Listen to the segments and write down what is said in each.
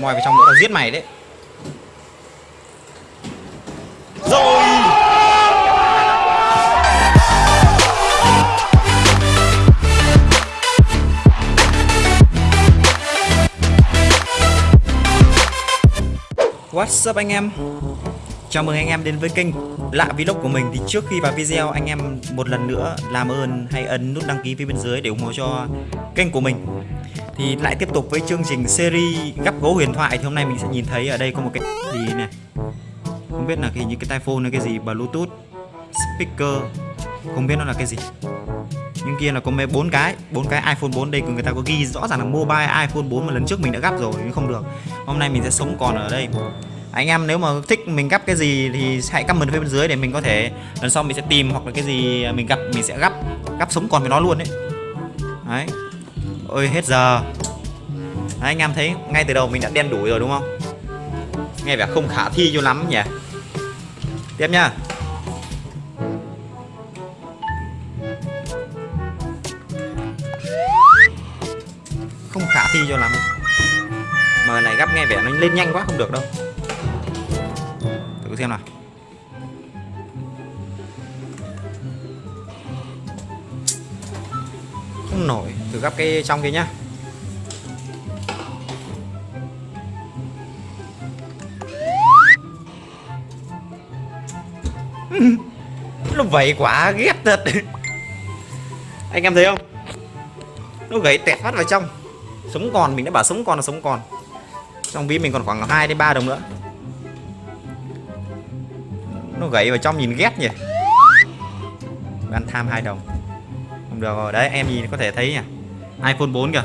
moi vào trong nữa là giết mày đấy. Rồi. What's up anh em? Chào mừng anh em đến với kênh Lạ Vlog của mình. Thì trước khi vào video, anh em một lần nữa làm ơn hãy ấn nút đăng ký phía bên dưới để ủng hộ cho kênh của mình. Thì lại tiếp tục với chương trình series gắp gỗ huyền thoại. Thì hôm nay mình sẽ nhìn thấy ở đây có một cái gì này. Không biết là cái như cái tai phone hay cái gì, Bluetooth, Speaker. Không biết nó là cái gì. Nhưng kia là có mấy bốn cái bốn cái iPhone 4 đây, người ta có ghi rõ ràng là mobile iPhone 4 mà lần trước mình đã gắp rồi, nhưng không được. Hôm nay mình sẽ sống còn ở đây. Anh em nếu mà thích mình gắp cái gì thì hãy comment phía bên dưới để mình có thể, lần sau mình sẽ tìm hoặc là cái gì mình gặp, mình sẽ gắp gắp sống còn với nó luôn đấy đấy ôi hết giờ. Đấy, anh em thấy ngay từ đầu mình đã đen đủi rồi đúng không? Nghe vẻ không khả thi cho lắm nhỉ? Tiếp nha, không khả thi cho lắm. Mà này gấp nghe vẻ nó lên nhanh quá không được đâu. Thử xem nào. Không nổi thử gắp cái trong kia nhá. Nó vậy quá ghét thật. Anh em thấy không? Nó gãy tẹt phát vào trong. Sống còn, mình đã bảo sống còn là sống còn. Trong ví mình còn khoảng 2 đến 3 đồng nữa. Nó gãy vào trong nhìn ghét nhỉ? Ăn tham hai đồng. Không được rồi, đấy, em nhìn có thể thấy nhỉ? iPhone 4 kìa.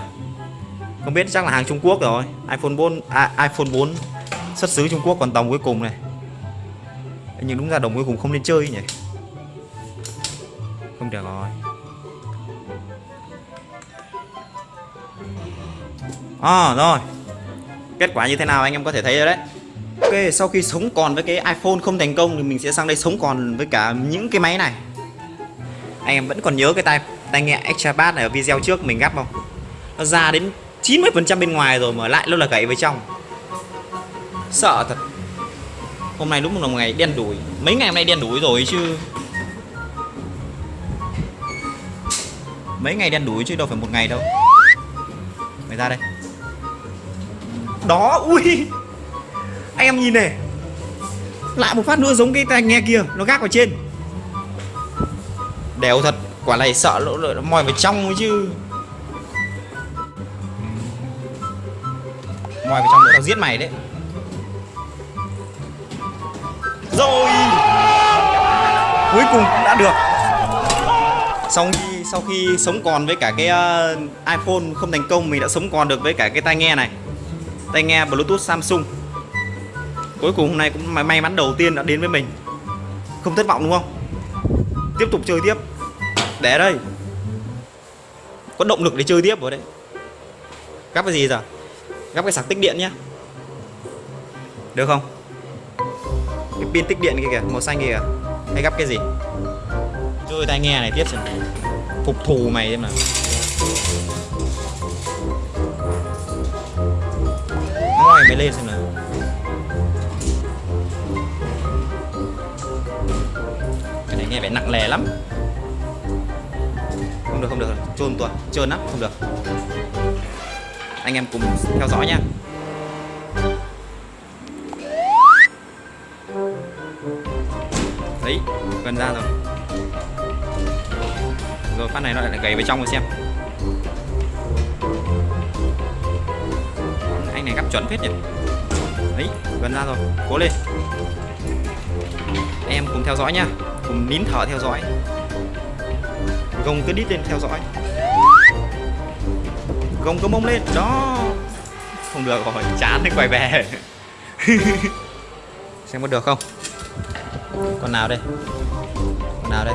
Không biết chắc là hàng Trung Quốc rồi. iPhone 4 à, iPhone 4 xuất xứ Trung Quốc còn đồng cuối cùng này. Nhưng đúng ra đồng cuối cùng không nên chơi nhỉ. Không được rồi. À rồi. Kết quả như thế nào anh em có thể thấy rồi đấy. Ok sau khi sống còn với cái iPhone không thành công Thì mình sẽ sang đây sống còn với cả những cái máy này. Anh em vẫn còn nhớ cái tay? Tai nghe Extra Bass này ở video trước mình gắp không? Nó ra đến 90% bên ngoài rồi mà lại nó là gãy với trong. Sợ thật. Hôm nay đúng là một ngày đen đủi. Mấy ngày hôm nay đen đủi rồi chứ. Mấy ngày đen đủi chứ đâu phải một ngày đâu. Mày ra đây. Đó, ui. Anh em nhìn này. Lại một phát nữa giống cái tai nghe kia, nó gác vào trên. Đèo thật quả này sợ lỗ lỗ mòi vào trong chứ. Mòi vào trong nữa tao giết mày đấy. Rồi. Cuối cùng cũng đã được. Sau khi sau khi sống còn với cả cái uh, iPhone không thành công mình đã sống còn được với cả cái tai nghe này. Tai nghe Bluetooth Samsung. Cuối cùng hôm nay cũng may mắn đầu tiên đã đến với mình. Không thất vọng đúng không? Tiếp tục chơi tiếp để đây. Có động lực để chơi tiếp rồi đấy. Gắp cái gì giờ? Gắp cái sạc tích điện nhá. Được không? Cái pin tích điện kia kìa, màu xanh kia kìa. Hay gắp cái gì? Chơi tai nghe này tiếp xem. Phục thù mày xem nào. Ngoài mày lên xem nào. Cái này nghe vẻ nặng lè lắm được, không được trôn tuần trơn lắm, không được. Anh em cùng theo dõi nha đấy, gần ra rồi. Rồi, phát này nó lại gầy vào trong rồi xem. Anh này gấp chuẩn phết nhỉ? Đấy, gần ra rồi. Cố lên. Em cùng theo dõi nha cùng nín thở theo dõi gồng cứ đít lên theo dõi. Gồng cái mông lên. Đó. Không được rồi, chán thì quay về. Xem có được không? Con nào đây? Con nào đây?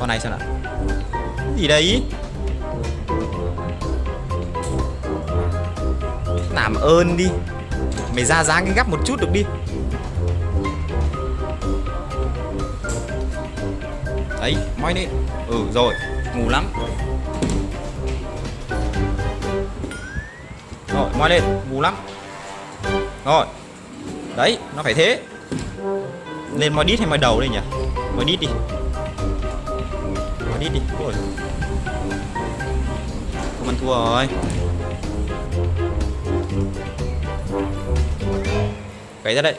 Con này xem nào. Gì đấy làm ơn đi. Mày ra dáng cái gắp một chút được đi. Đấy moi lên ừ rồi ngủ lắm. Rồi moi lên ngủ lắm. Rồi, đấy, nó phải thế. Lên moi đít hay moi đầu đây nhỉ? Moi đít đi. Moi đít đi. Ôi. Không ăn thua rồi. Gãy ra đây.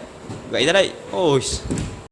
Gãy ra đây. Ôi.